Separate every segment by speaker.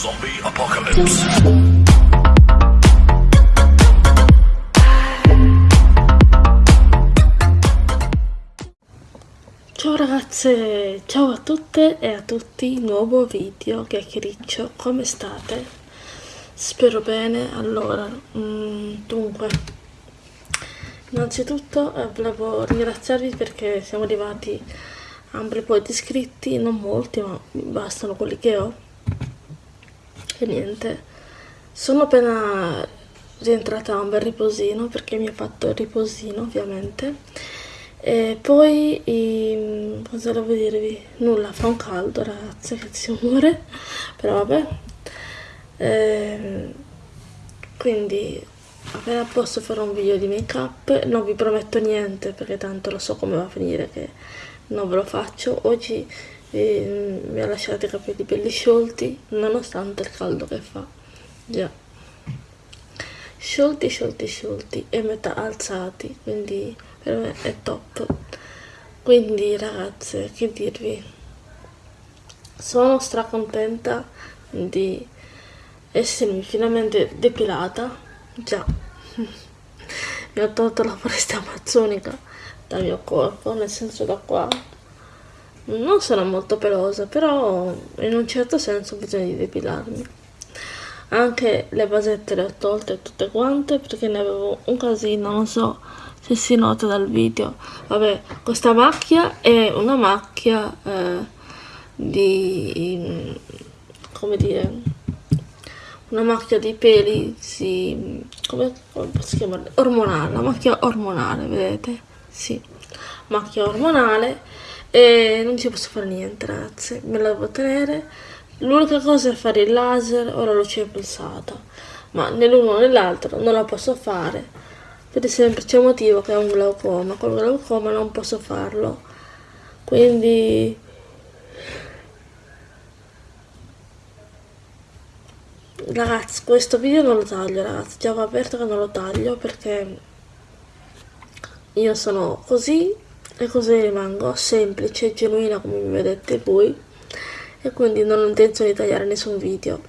Speaker 1: Zombie Apocalypse.
Speaker 2: Ciao ragazze, ciao a tutte e a tutti, nuovo video, chiacchiericcio, come state? Spero bene, allora, mm, dunque, innanzitutto eh, volevo ringraziarvi perché siamo arrivati a un bel po' di iscritti, non molti, ma bastano quelli che ho, e niente, sono appena rientrata a un bel riposino perché mi ha fatto il riposino ovviamente. E poi i, cosa devo dirvi? Nulla fa un caldo ragazze che si muore. Però vabbè. E, quindi appena posso fare un video di make up non vi prometto niente perché tanto lo so come va a finire che non ve lo faccio. Oggi eh, mi ha lasciato i capelli belli sciolti nonostante il caldo che fa. Già. Sciolti sciolti sciolti e metà alzati quindi per me è top. Quindi ragazze che dirvi? Sono stracontenta di essermi finalmente depilata. Già. Mi ho tolto la foresta amazzonica dal mio corpo nel senso da qua non sono molto pelosa però in un certo senso ho bisogno di depilarmi. Anche le basette le ho tolte tutte quante perché ne avevo un casino non so se si nota dal video. Vabbè questa macchia è una macchia eh, di come dire una macchia di peli si come, come si chiama ormonale una macchia ormonale vedete? Sì macchia ormonale e non ci posso fare niente ragazzi. Me la devo tenere. L'unica cosa è fare il laser o la luce pulsata ma nell'uno o nell'altro non la posso fare. Per il semplice motivo che è un glaucoma. Col glaucoma non posso farlo. Quindi ragazzi questo video non lo taglio ragazzi. Già va aperto che non lo taglio perché io sono così e così rimango semplice e genuina come vedete voi e quindi non ho intenzione di tagliare nessun video.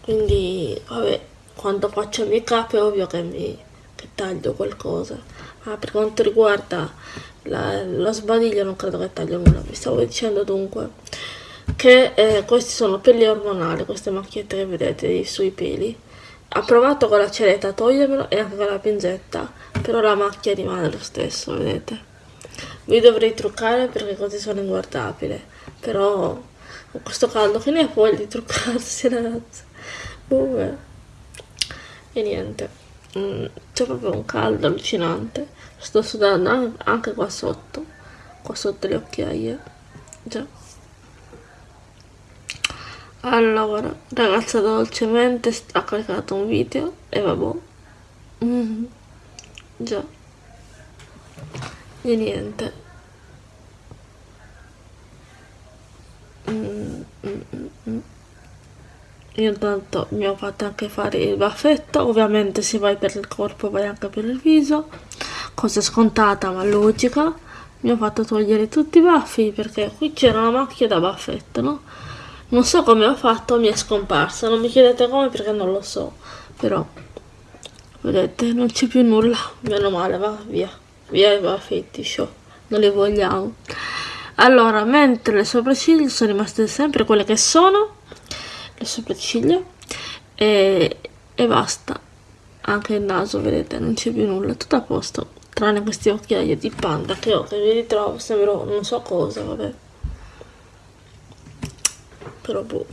Speaker 2: Quindi vabbè quando faccio il make up è ovvio che mi che taglio qualcosa. Ma per quanto riguarda la, lo sbadiglio non credo che taglio nulla. Vi stavo dicendo dunque che eh, questi sono peli ormonali queste macchiette che vedete sui peli. Ha provato con la ceretta a togliermelo e anche con la pinzetta però la macchia rimane lo stesso vedete vi dovrei truccare perché così sono inguardabile. Però con questo caldo che ne ha voglia di truccarsi ragazzi Bue. e niente. Mm, c'è proprio un caldo allucinante. Sto sudando anche qua sotto. Qua sotto le occhiaie. Già. Allora ragazza dolcemente ha caricato un video e vabbè. Mm, già e niente. Io intanto mi ho fatto anche fare il baffetto ovviamente se vai per il corpo vai anche per il viso cosa scontata ma logica. Mi ho fatto togliere tutti i baffi perché qui c'era una macchia da baffetto no? non so come ho fatto mi è scomparsa. Non mi chiedete come perché non lo so però vedete non c'è più nulla. Meno male va via via baffetti show non li vogliamo. Allora mentre le sopracciglia sono rimaste sempre quelle che sono le sopracciglia e, e basta. Anche il naso vedete non c'è più nulla tutto a posto tranne questi occhiaie di panda che ho che vi ritrovo sembro non so cosa vabbè. Però boh.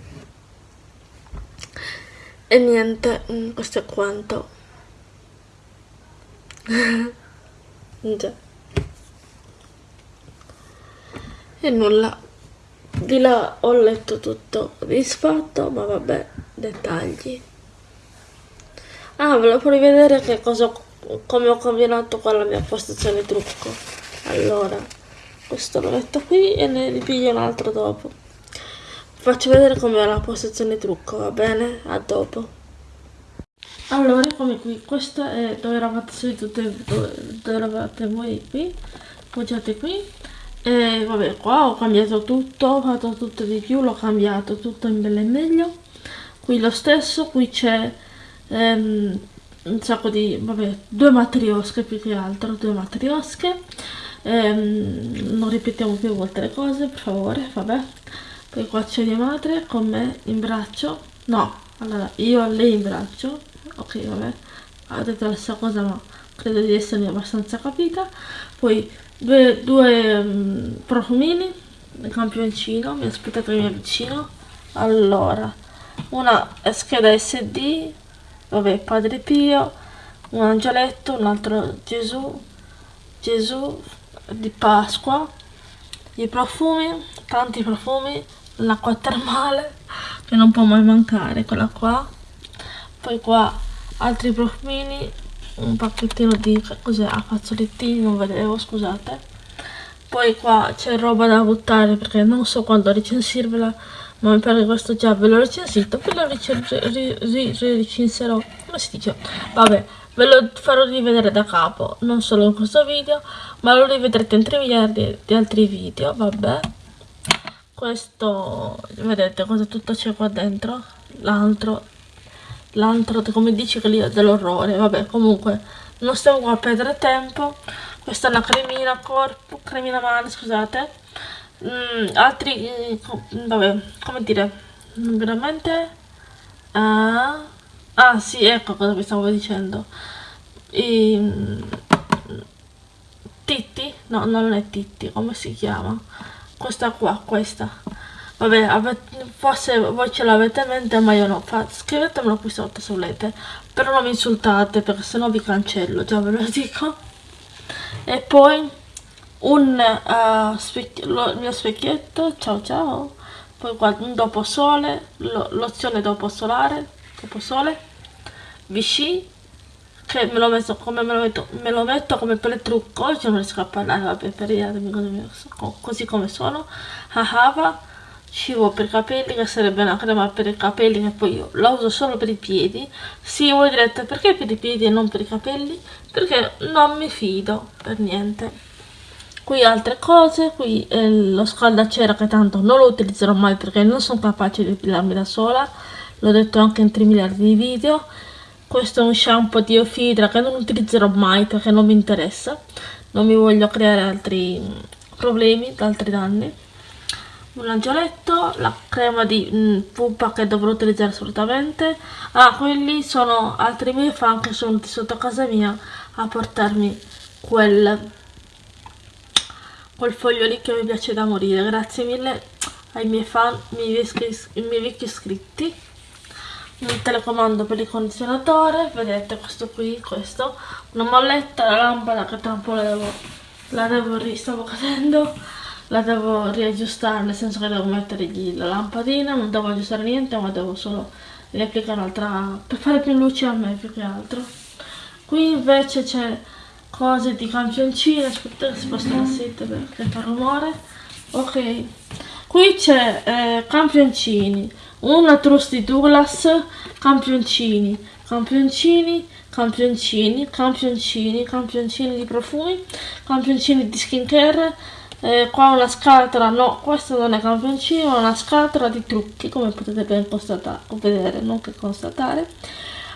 Speaker 2: E niente mm, questo è quanto e nulla. Di là ho letto tutto disfatto ma vabbè dettagli. Ah lo farò vedere che cosa come ho combinato con la mia postazione trucco. Allora questo lo metto qui e ne ripiglio un altro dopo. Faccio vedere com'è la postazione trucco va bene? A dopo allora come qui. Questo è dove eravate sedute dove, dove eravate voi qui? Appoggiate qui. E vabbè qua ho cambiato tutto ho fatto tutto di più l'ho cambiato tutto in bello e meglio. Qui lo stesso qui c'è ehm, un sacco di vabbè due matriosche più che altro due matriosche. Ehm, non ripetiamo più volte le cose per favore vabbè. Poi qua c'è mia madre con me in braccio. No allora io lei in braccio ok vabbè. Detto la stessa cosa ma credo di essermi abbastanza capita. Poi due, due um, profumini il campioncino mi aspettate che mi avvicino allora una scheda sd vabbè padre pio un angioletto un altro gesù gesù di pasqua. I profumi tanti profumi l'acqua termale che non può mai mancare quella qua poi qua altri profumini un pacchettino di cos'è? A fazzolettini non vedevo scusate. Poi qua c'è roba da buttare perché non so quando recensirvela ma mi pare che questo già ve l'ho recensito ve lo recenserò come si dice? Vabbè ve lo farò rivedere da capo non solo in questo video ma lo rivedrete in 3 miliardi di altri video vabbè. Questo vedete cosa tutto c'è qua dentro? L'altro l'altro come dici che lì è dell'orrore. Vabbè comunque non stiamo qua a perdere tempo. Questa è una cremina corpo cremina mano scusate. Mm, altri mm, vabbè come dire veramente ah, ah sì ecco cosa vi stavo dicendo. I, mm, Titti? No non è Titti come si chiama? Questa qua questa Vabbè, avete, forse voi ce l'avete in mente, ma io no. Fa, scrivetemelo qui sotto se volete. Però non mi insultate, perché sennò vi cancello, già ve lo dico. E poi un uh, specchi lo, il mio specchietto, ciao ciao. Poi qua un dopo sole, lo, lozione dopo solare, dopo sole. Vichy, che me lo, metto, come me, lo metto, me lo metto come per il trucco, oggi non riesco a parlare, vabbè, per così come sono. Ahava cibo per capelli che sarebbe una crema per i capelli che poi io la uso solo per i piedi. Sì voi direte perché per i piedi e non per i capelli? Perché non mi fido per niente. Qui altre cose qui eh, lo scaldacera che tanto non lo utilizzerò mai perché non sono capace di epilarmi da sola. L'ho detto anche in 3 miliardi di video. Questo è un shampoo di Ofidra che non utilizzerò mai perché non mi interessa. Non mi voglio creare altri problemi altri danni un angioletto, la crema di mm, pupa che dovrò utilizzare assolutamente. Ah, quelli sono altri miei fan che sono venuti sotto casa mia a portarmi quel, quel foglio lì che mi piace da morire. Grazie mille ai miei fan, ai miei, miei vecchi iscritti. Un telecomando per il condizionatore, vedete questo qui, questo. Una molletta, la lampada che tra un po' la devo, la devo, stavo cadendo la devo riaggiustare nel senso che devo mettere la lampadina non devo aggiustare niente ma devo solo riapplicare un'altra per fare più luce a me più che altro. Qui invece c'è cose di campioncini aspettate che si sposta la seta perché fa rumore. Ok. Qui c'è eh, campioncini. Una truss di Douglas campioncini. Campioncini campioncini campioncini campioncini di profumi campioncini di skincare eh, qua una scatola, no, questo non è campioncino, è una scatola di trucchi, come potete ben constatare, vedere, non che constatare,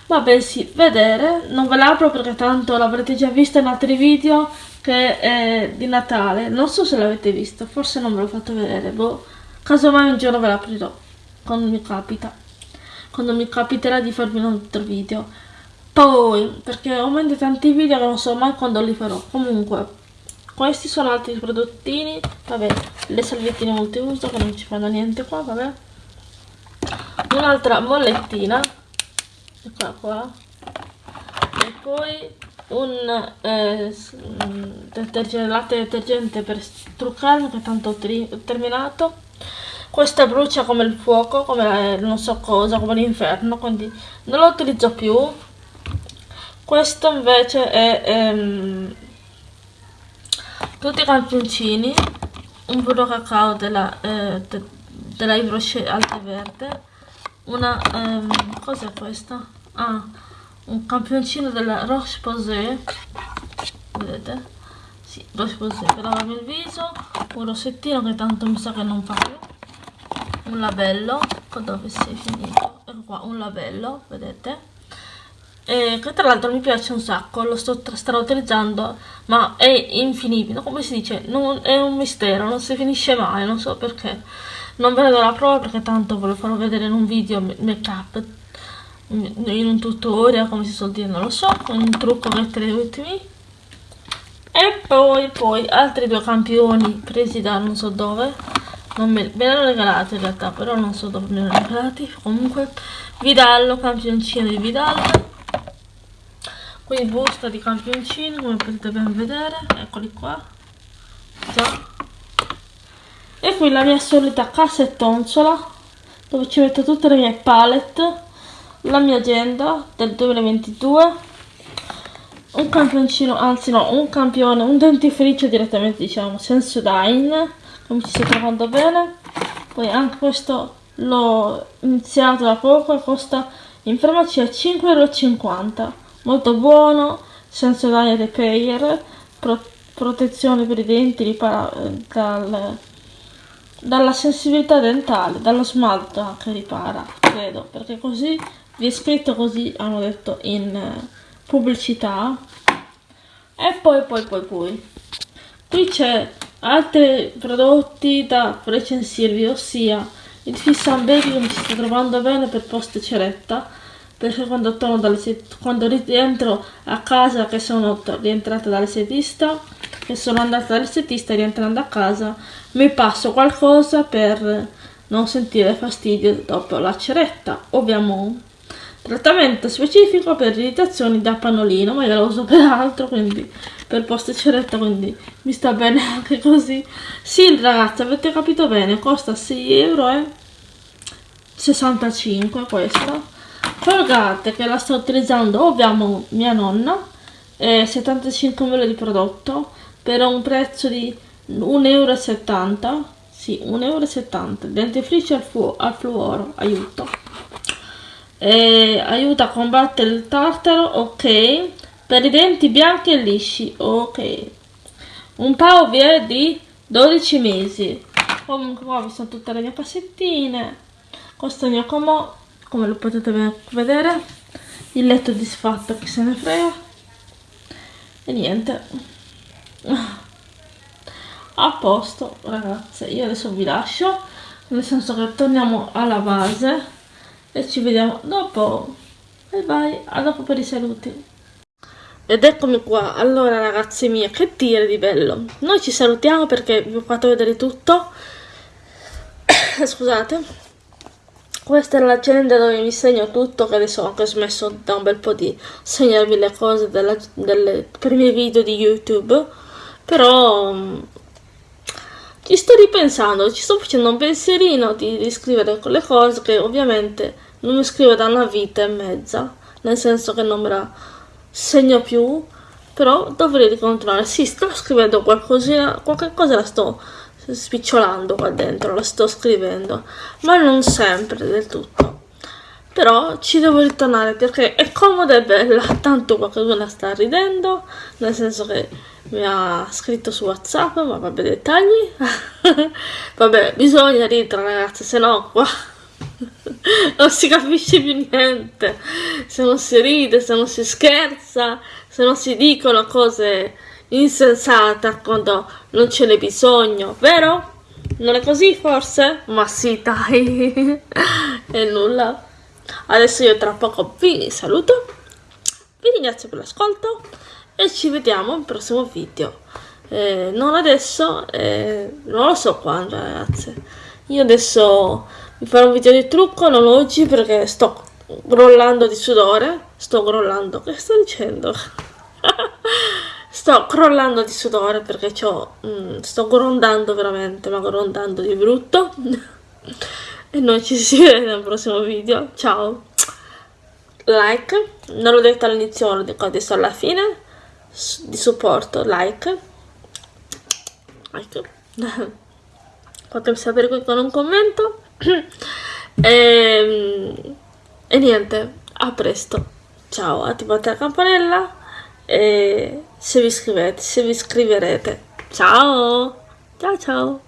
Speaker 2: ma bensì vedere, non ve l'apro perché tanto l'avrete già visto in altri video che è di Natale, non so se l'avete visto, forse non ve l'ho fatto vedere, boh, casomai un giorno ve l'aprirò, quando mi capita, quando mi capiterà di farvi un altro video, poi, perché ho mente tanti video che non so mai quando li farò, comunque, questi sono altri prodottini. Vabbè le salviettine multiuso che non ci fanno niente qua vabbè. Un'altra mollettina eccola qua. E poi un eh, detergente, latte detergente per truccarmi che tanto ho terminato. Questa brucia come il fuoco come non so cosa come l'inferno quindi non lo utilizzo più. Questo invece è ehm, tutti i campioncini un burro cacao della, eh, de, della Yves Rocher Alta Verde una ehm, cos'è questa? ah un campioncino della Roche Posay vedete? sì, Roche Posay per lavarmi il viso un rossettino che tanto mi sa che non fa più un labello dove si finito ecco qua un labello vedete e che tra l'altro mi piace un sacco lo sto utilizzando ma è infinibile come si dice non, è un mistero non si finisce mai non so perché. Non ve ne do la prova perché tanto ve lo farò vedere in un video make up in un tutorial come si suol dire non lo so un trucco gli ultimi. E poi poi altri due campioni presi da non so dove. Non me, me hanno regalati in realtà però non so dove me hanno regalati. Comunque Vidallo campioncino di Vidallo quindi busta di campioncini come potete ben vedere. Eccoli qua. Già. E qui la mia solita cassettonzola dove ci metto tutte le mie palette la mia agenda del 2022 un campioncino anzi no un campione un dentifricio direttamente diciamo Sensodyne come ci sto trovando bene. Poi anche questo l'ho iniziato da poco e costa in farmacia 5,50 euro molto buono, l'aria repair, pro protezione per i denti ripara dal, dalla sensibilità dentale, dallo smalto anche ripara, credo, perché così vi è scritto così, hanno detto in pubblicità. E poi, poi, poi, poi. Qui c'è altri prodotti da recensirvi, ossia il Fish and Baby che mi sto trovando bene per post ceretta perché quando dalle quando rientro a casa che sono rientrata dall'estetista che sono andata dall'estetista rientrando a casa mi passo qualcosa per non sentire fastidio dopo la ceretta. Ovviamente trattamento specifico per irritazioni da pannolino ma io lo uso per altro quindi per post ceretta quindi mi sta bene anche così. Sì ragazzi avete capito bene costa 6 euro e 65 questo Colgate che la sto utilizzando ovviamente mia nonna, eh, 75 ml di prodotto per un prezzo di 1,70 euro, sì 1,70 euro, dentifricio al, fu al fluoro, aiuto. Eh, aiuta a combattere il tartaro, ok, per i denti bianchi e lisci, ok. Un è di 12 mesi. Comunque qua vi sono tutte le mie cassettine. Questo è il mio comò come lo potete vedere il letto disfatto che se ne frega. E niente. A posto ragazze io adesso vi lascio nel senso che torniamo alla base e ci vediamo dopo. Bye bye a dopo per i saluti. Ed eccomi qua, allora ragazzi mie, che dire di bello? Noi ci salutiamo perché vi ho fatto vedere tutto. Scusate questa è l'agenda dove mi segno tutto, che adesso ho anche smesso da un bel po' di segnarvi le cose della, delle, per i miei video di YouTube, però um, ci sto ripensando, ci sto facendo un pensierino di, di scrivere quelle cose che ovviamente non mi scrivo da una vita e mezza, nel senso che non me la segno più, però dovrei ricontrollare. Sì, sto scrivendo qualcosina, qualche cosa la sto spicciolando qua dentro, la sto scrivendo, ma non sempre del tutto. Però ci devo ritornare perché è comoda e bella, tanto qualcuno sta ridendo, nel senso che mi ha scritto su WhatsApp, ma vabbè dettagli. vabbè, bisogna ridere ragazzi, se no qua non si capisce più niente. Se non si ride, se non si scherza, se non si dicono cose insensata quando non ce n'è bisogno, vero? Non è così forse? Ma sì, dai, e nulla. Adesso io tra poco vi saluto, vi ringrazio per l'ascolto e ci vediamo al prossimo video. Eh, non adesso, eh, non lo so quando ragazze. Io adesso vi farò un video di trucco, non oggi perché sto grollando di sudore. Sto grollando, che sto dicendo? Sto crollando di sudore perché mm, sto grondando veramente, ma grondando di brutto. e noi ci si vede nel prossimo video. Ciao! Like, non l'ho detto all'inizio, lo dico adesso alla fine, di supporto, like. Like. Fatemi sapere qui con un commento. e, ehm, e niente, a presto. Ciao, attivate la campanella e se vi iscrivete, se vi iscriverete. Ciao! Ciao ciao!